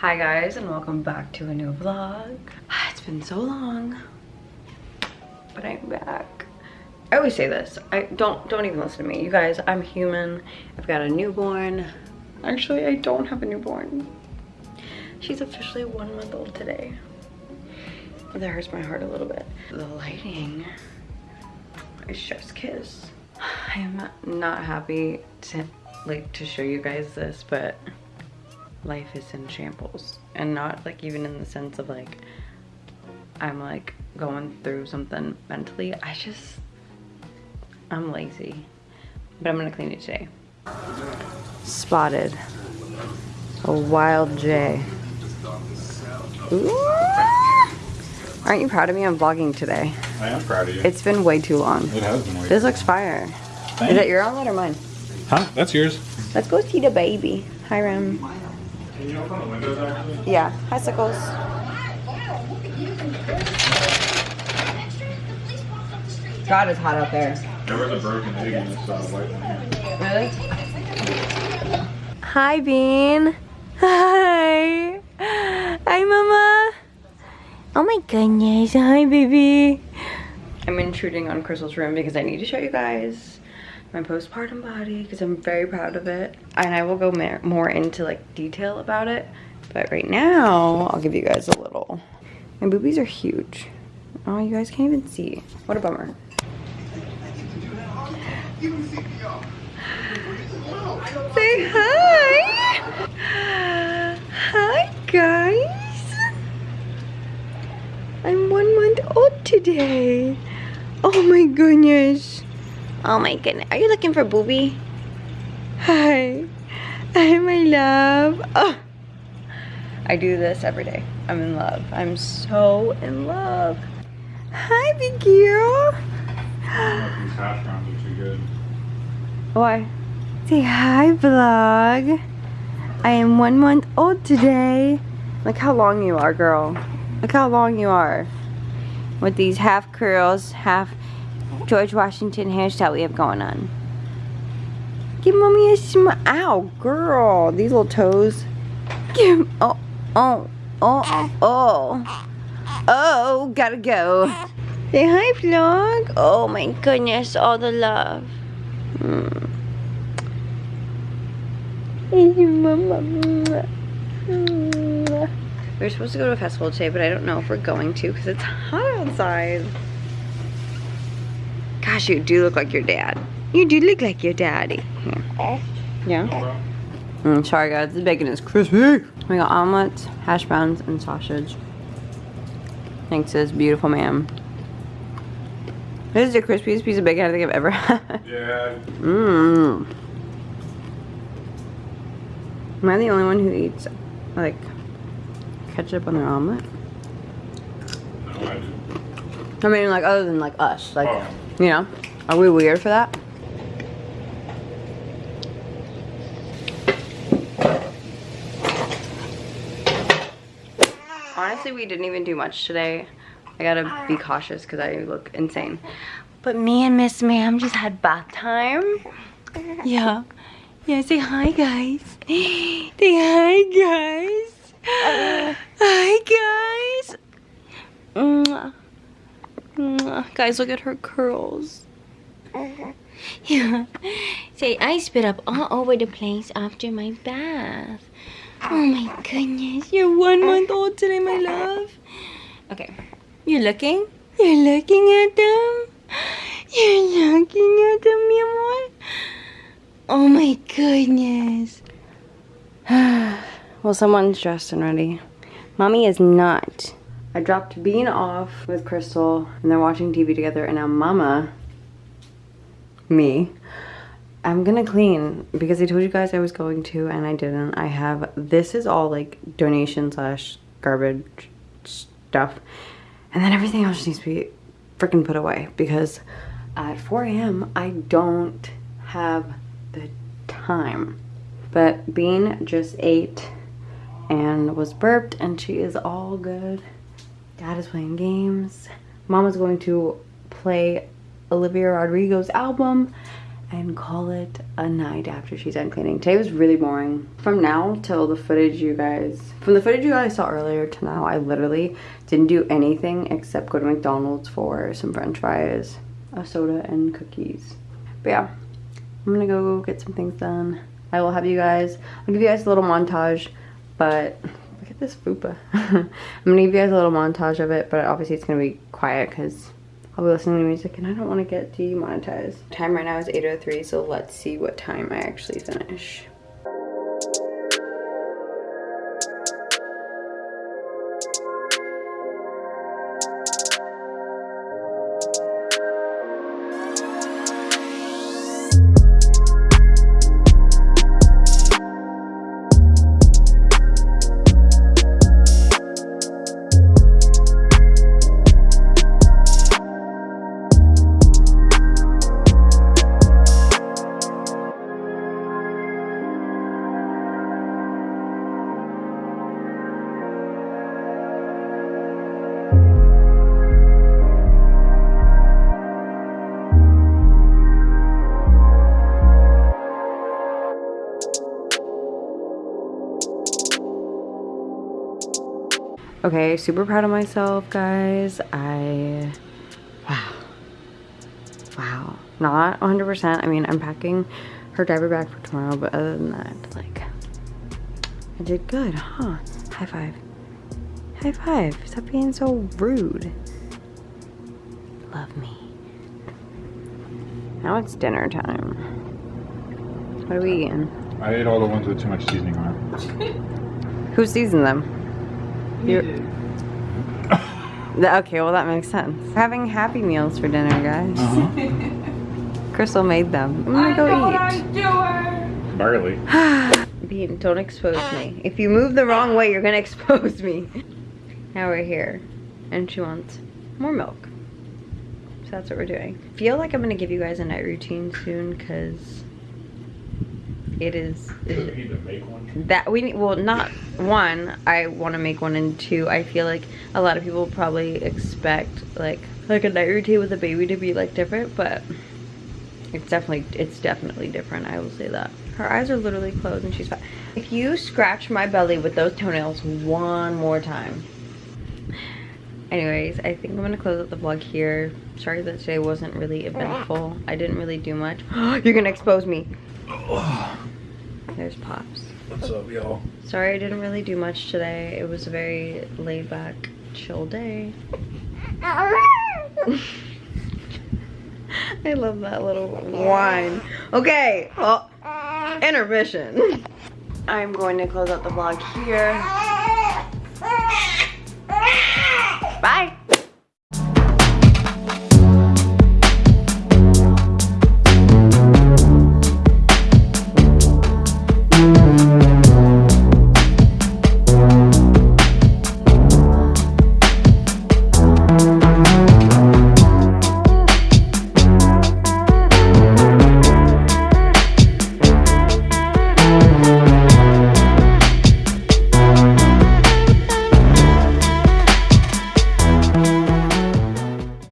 Hi guys and welcome back to a new vlog. It's been so long, but I'm back. I always say this, I don't don't even listen to me. You guys, I'm human. I've got a newborn. Actually, I don't have a newborn. She's officially one month old today. That hurts my heart a little bit. The lighting is chef's kiss. I am not happy to like to show you guys this, but life is in shambles and not like even in the sense of like I'm like going through something mentally. I just, I'm lazy, but I'm gonna clean it today. Spotted a wild J. Ooh. Aren't you proud of me? I'm vlogging today. I am proud of you. It's been way too long. it has been. This looks fire. Is that your outlet or mine? Huh? That's yours. Let's go see the baby. Hi, Rem. Can you open the windows actually? Yeah. Hi, Sickles. God, it's hot out there. There was a broken egg in this uh, white one. Really? Hi, Bean. Hi. Hi, Mama. Oh my goodness. Hi, baby. I'm intruding on Crystal's room because I need to show you guys my postpartum body because I'm very proud of it. And I will go more into like detail about it. But right now, I'll give you guys a little. My boobies are huge. Oh, you guys can't even see. What a bummer. Say hi. Hi, guys. I'm one month old today. Oh my goodness. Oh my goodness. Are you looking for booby? Hi. Hi, my love. Oh. I do this every day. I'm in love. I'm so in love. Hi, big girl. These hash browns are too good. Why? Say hi, vlog. I am one month old today. Look how long you are, girl. Look how long you are. With these half curls, half George Washington hairstyle we have going on. Give mommy a smile. Ow, girl. These little toes. Give, oh, oh, oh, oh. Oh, gotta go. Say hi, vlog. Oh my goodness, all the love. Mm. We're supposed to go to a festival today, but I don't know if we're going to because it's hot outside. Gosh, you do look like your dad. You do look like your daddy. Here. Yeah? Mm, sorry guys, the bacon is crispy. We got omelets, hash browns, and sausage. Thanks to this beautiful man. This is the crispiest piece of bacon I think I've ever had. Yeah. Mmm. Am I the only one who eats, like, ketchup on their omelet? No, I. I mean, like, other than, like, us. Like, Oh. you know? Are we weird for that? Honestly, we didn't even do much today. I gotta be cautious because I look insane. But me and Miss Ma'am just had bath time. Yeah. Yeah, say hi, guys. Say hi, guys. Hi, guys. Mwah. Mwah. Guys, look at her curls. Yeah. Say, I spit up all over the place after my bath. Oh my goodness. You're one month old today, my love. Okay. You're looking? You're looking at them? You're looking at them, mi amor? Oh my goodness. well, someone's dressed and ready. Mommy is not. I dropped Bean off with Crystal and they're watching TV together and now Mama, me, I'm gonna clean because I told you guys I was going to and I didn't. I have, this is all like donation slash garbage stuff. And then everything else needs to be freaking put away because at 4 a.m. I don't have the time. But Bean just ate and was burped and she is all good. Dad is playing games. Mama's going to play Olivia Rodrigo's album and call it a night after she's done cleaning. Today was really boring. From now till the footage you guys, from the footage you guys saw earlier to now, I literally didn't do anything except go to McDonald's for some french fries, a soda, and cookies. But yeah, I'm gonna go get some things done. I will have you guys, I'll give you guys a little montage, but this fupa. I'm gonna give you guys a little montage of it, but obviously it's gonna be quiet because I'll be listening to music and I don't want to get demonetized. Time right now is 8.03, so let's see what time I actually finish. Okay, super proud of myself, guys. I, wow. Wow. Not 100%. I mean, I'm packing her diaper bag for tomorrow, but other than that, like, I did good, huh? High five. High five. Stop being so rude. Love me. Now it's dinner time. What are we eating? I ate all the ones with too much seasoning on it. Who seasoned them? You Okay, well that makes sense. We're having Happy Meals for dinner, guys. Uh -huh. Crystal made them. I'm gonna go eat. Barely. Bean, don't expose me. If you move the wrong way, you're gonna expose me. Now we're here, and she wants more milk. So that's what we're doing. Feel like I'm gonna give you guys a night routine soon, cause it is that we well not one i want to make one and two i feel like a lot of people probably expect like like a night routine with a baby to be like different but it's definitely it's definitely different i will say that her eyes are literally closed and she's fine if you scratch my belly with those toenails one more time anyways i think i'm gonna close out the vlog here sorry that today wasn't really eventful i didn't really do much you're gonna expose me there's Pops. What's up, y'all? Sorry I didn't really do much today. It was a very laid back, chill day. I love that little whine. Okay, well, intermission. I'm going to close out the vlog here. Bye.